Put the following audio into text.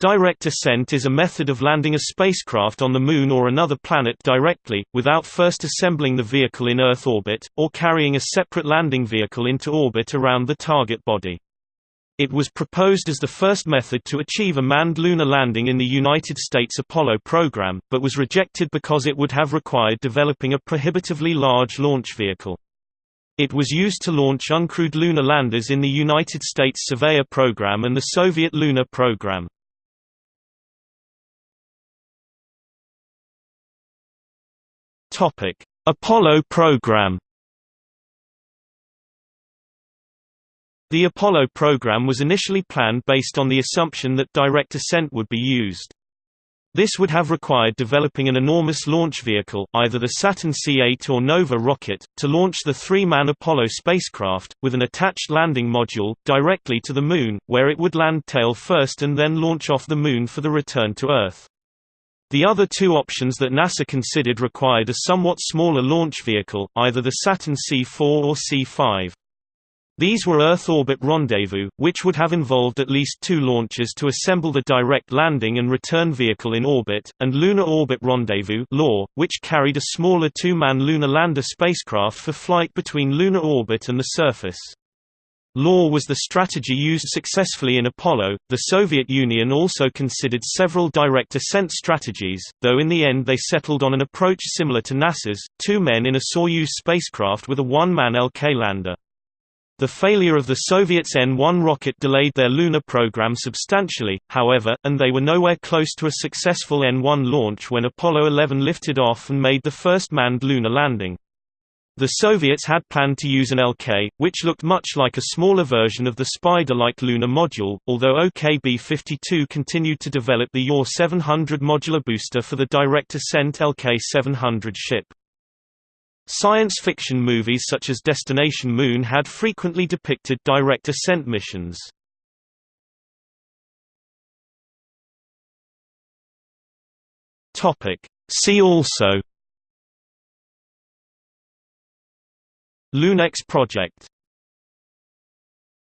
Direct ascent is a method of landing a spacecraft on the Moon or another planet directly, without first assembling the vehicle in Earth orbit, or carrying a separate landing vehicle into orbit around the target body. It was proposed as the first method to achieve a manned lunar landing in the United States Apollo program, but was rejected because it would have required developing a prohibitively large launch vehicle. It was used to launch uncrewed lunar landers in the United States Surveyor program and the Soviet lunar program. Topic: Apollo program. The Apollo program was initially planned based on the assumption that direct ascent would be used. This would have required developing an enormous launch vehicle, either the Saturn C-8 or Nova rocket, to launch the three-man Apollo spacecraft, with an attached landing module, directly to the Moon, where it would land tail first and then launch off the Moon for the return to Earth. The other two options that NASA considered required a somewhat smaller launch vehicle, either the Saturn C4 or C5. These were Earth Orbit Rendezvous, which would have involved at least two launches to assemble the direct landing and return vehicle in orbit, and Lunar Orbit Rendezvous which carried a smaller two-man lunar lander spacecraft for flight between lunar orbit and the surface. LOR was the strategy used successfully in Apollo. The Soviet Union also considered several direct ascent strategies, though in the end they settled on an approach similar to NASA's two men in a Soyuz spacecraft with a one man LK lander. The failure of the Soviets' N-1 rocket delayed their lunar program substantially, however, and they were nowhere close to a successful N-1 launch when Apollo 11 lifted off and made the first manned lunar landing. The Soviets had planned to use an LK, which looked much like a smaller version of the Spider-like lunar module, although OKB-52 continued to develop the UR-700 modular booster for the direct ascent LK-700 ship. Science fiction movies such as Destination Moon had frequently depicted direct ascent missions. See also Lunex project